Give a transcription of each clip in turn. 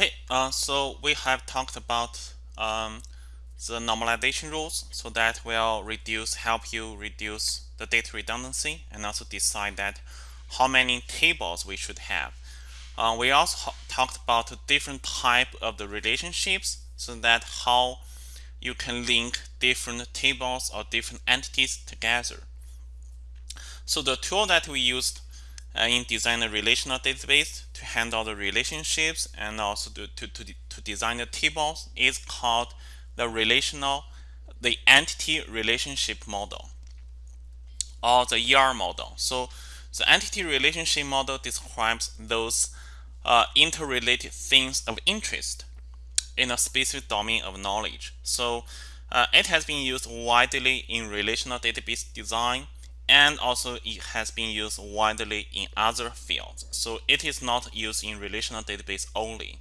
Okay, uh, so we have talked about um, the normalization rules so that will reduce help you reduce the data redundancy and also decide that how many tables we should have. Uh, we also talked about different type of the relationships so that how you can link different tables or different entities together. So the tool that we used in design a relational database to handle the relationships and also to, to, to, to design the tables is called the relational, the entity relationship model or the ER model. So the entity relationship model describes those uh, interrelated things of interest in a specific domain of knowledge. So uh, it has been used widely in relational database design and also it has been used widely in other fields. So it is not used in relational database only.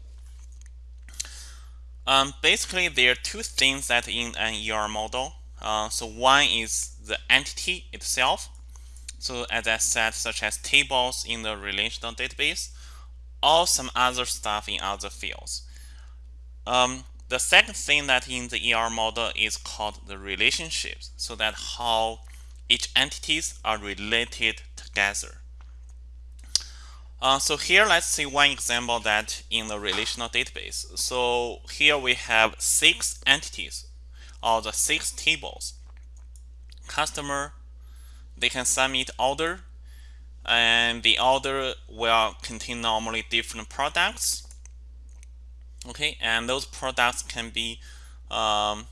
Um, basically, there are two things that in an ER model. Uh, so one is the entity itself. So as I said, such as tables in the relational database, or some other stuff in other fields. Um, the second thing that in the ER model is called the relationships. So that how each entities are related together. Uh, so here let's see one example that in the relational database. So here we have six entities or the six tables. Customer, they can submit order and the order will contain normally different products. Okay, and those products can be um,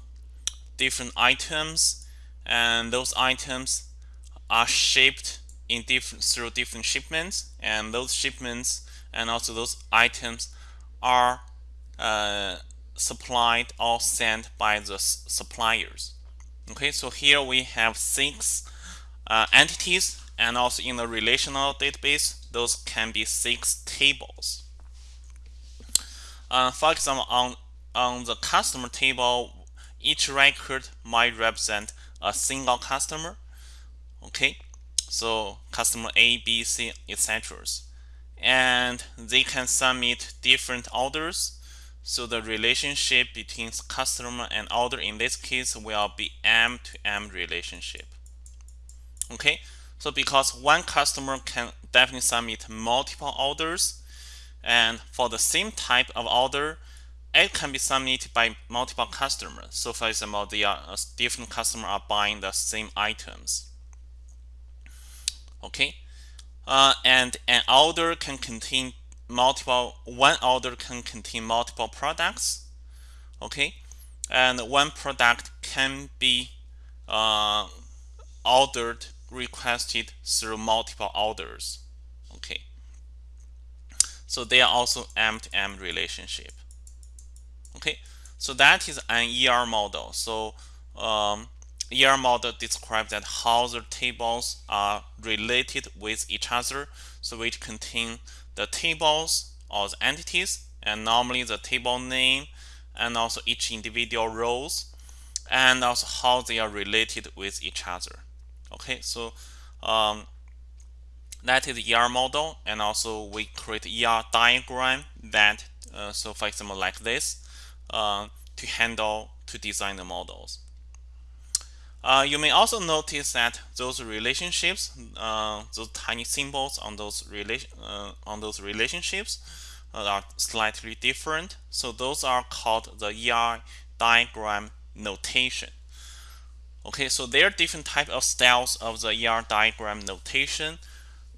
different items and those items are shipped in different through different shipments. And those shipments and also those items are uh, supplied or sent by the suppliers. Okay so here we have six uh, entities. And also in the relational database those can be six tables. Uh, for example on on the customer table each record might represent a single customer okay? So customer A B C etc and they can submit different orders. So the relationship between customer and order in this case will be M to M relationship okay? So because one customer can definitely submit multiple orders and for the same type of order it can be submitted by multiple customers. So for example, the are different customers are buying the same items. Okay, uh, and an order can contain multiple. One order can contain multiple products. Okay, and one product can be uh, ordered requested through multiple orders. Okay, so they are also M-to-M -M relationship okay? So that is an ER model. So um, ER model describes that how the tables are related with each other. So it contain the tables or the entities and normally the table name and also each individual rows and also how they are related with each other. Okay? So um, that is ER model and also we create ER diagram that uh, so for example like this uh, to handle to design the models. Uh, you may also notice that those relationships, uh, those tiny symbols on those uh, on those relationships uh, are slightly different. So those are called the ER diagram notation. Okay, so there are different type of styles of the ER diagram notation.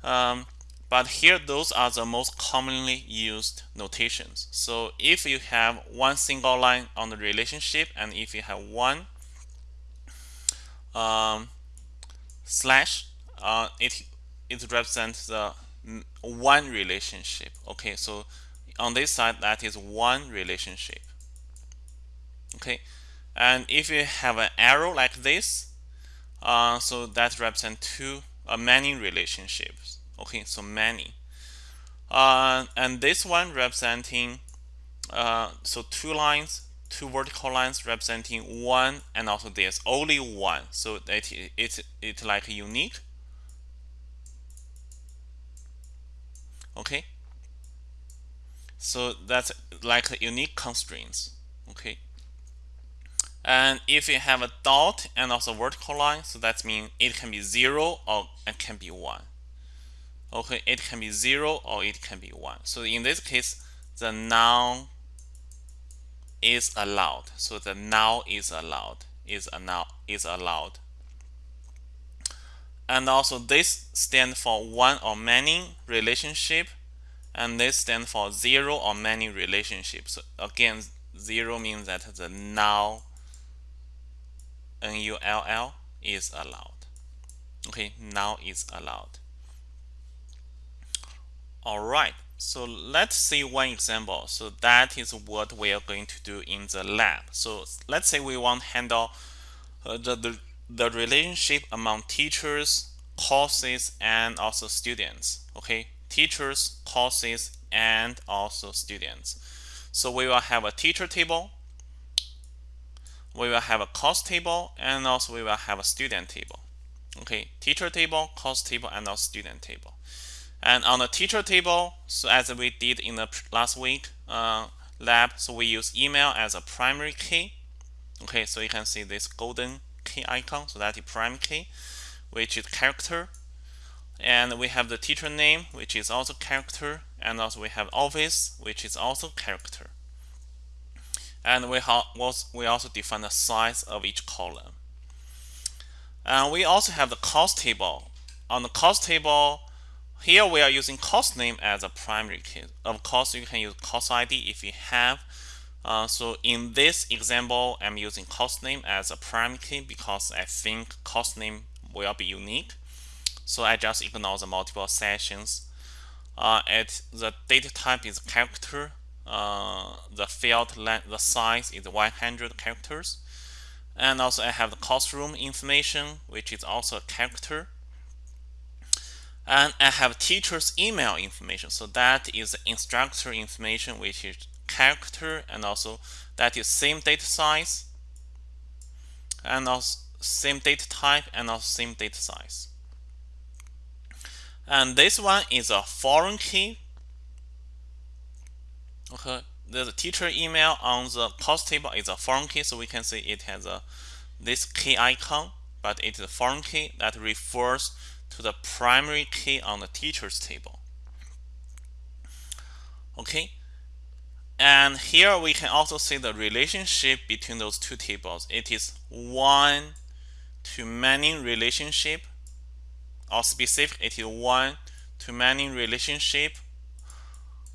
Um, but here, those are the most commonly used notations. So if you have one single line on the relationship, and if you have one um, slash, uh, it it represents the one relationship. Okay, so on this side, that is one relationship. Okay, and if you have an arrow like this, uh, so that represents two uh, many relationships okay so many uh, and this one representing uh, so two lines two vertical lines representing one and also there's only one so that it's it's like unique okay So that's like unique constraints. Okay. And if you have a dot and also vertical line, so that means it can be zero or it can be one. Okay, it can be zero or it can be one. So in this case, the null is allowed. So the null is allowed. Is allowed. Is allowed. And also this stands for one or many relationship and this stands for zero or many relationships. So again, zero means that the null N-U-L-L is allowed. Okay, null is allowed. All right, so let's see one example. So that is what we are going to do in the lab. So let's say we want to handle uh, the, the, the relationship among teachers, courses, and also students. Okay, teachers, courses, and also students. So we will have a teacher table, we will have a course table, and also we will have a student table. Okay, teacher table, course table, and also student table. And on the teacher table, so as we did in the last week uh, lab, so we use email as a primary key. Okay, so you can see this golden key icon, so that is primary key, which is character. And we have the teacher name, which is also character, and also we have office, which is also character. And we, we also define the size of each column. And we also have the course table. On the course table, here we are using course name as a primary key. Of course, you can use course ID if you have. Uh, so in this example, I'm using course name as a primary key because I think course name will be unique. So I just ignore the multiple sessions. Uh, at the data type is character. Uh, the field length, the size is 100 characters. And also I have the classroom information, which is also a character and I have teacher's email information. So that is instructor information, which is character, and also that is same data size, and also same data type, and also same data size. And this one is a foreign key. Okay, the teacher email on the course table is a foreign key, so we can see it has a this key icon, but it is a foreign key that refers to the primary key on the teachers table. Okay, and here we can also see the relationship between those two tables. It is one to many relationship, or specific, it is one to many relationship.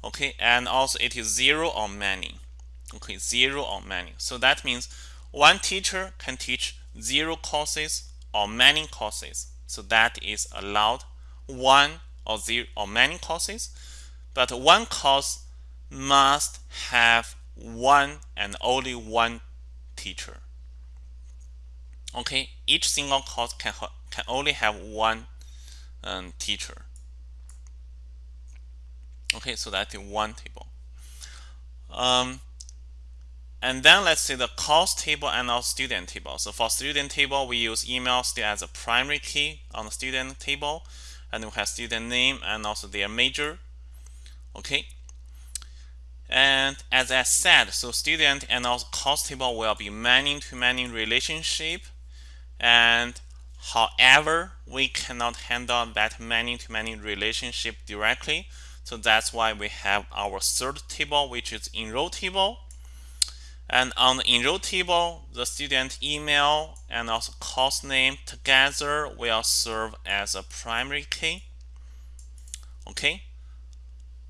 Okay, and also it is zero or many. Okay, zero or many. So that means one teacher can teach zero courses or many courses. So that is allowed one or zero or many courses, but one course must have one and only one teacher. Okay, each single course can can only have one um, teacher. Okay, so that is one table. Um, and then let's see the course table and our student table. So for student table, we use email still as a primary key on the student table. And we have student name and also their major. Okay. And as I said, so student and also course table will be many-to-many -many relationship. And however, we cannot handle that many-to-many -many relationship directly. So that's why we have our third table, which is enroll table. And on the enroll table, the student email and also course name together will serve as a primary key. Okay.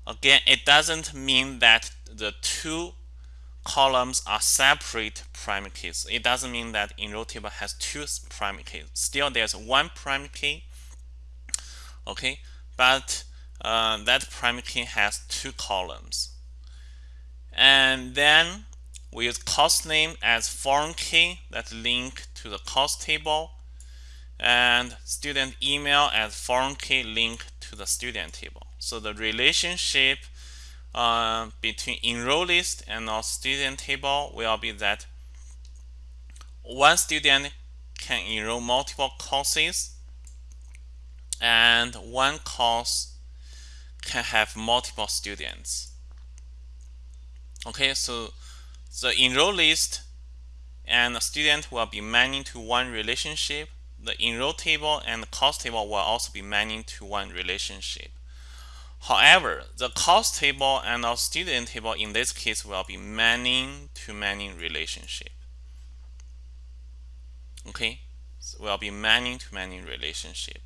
Again, it doesn't mean that the two columns are separate primary keys. It doesn't mean that enroll table has two primary keys. Still, there's one primary key. Okay, but uh, that primary key has two columns. And then we use course name as foreign key that link to the course table and student email as foreign key link to the student table. So the relationship uh, between enroll list and our student table will be that one student can enroll multiple courses and one course can have multiple students. Okay, so the enroll list and the student will be many to one relationship. The enroll table and the course table will also be many to one relationship. However, the course table and the student table in this case will be many to many relationship. Okay, so will be many to many relationship.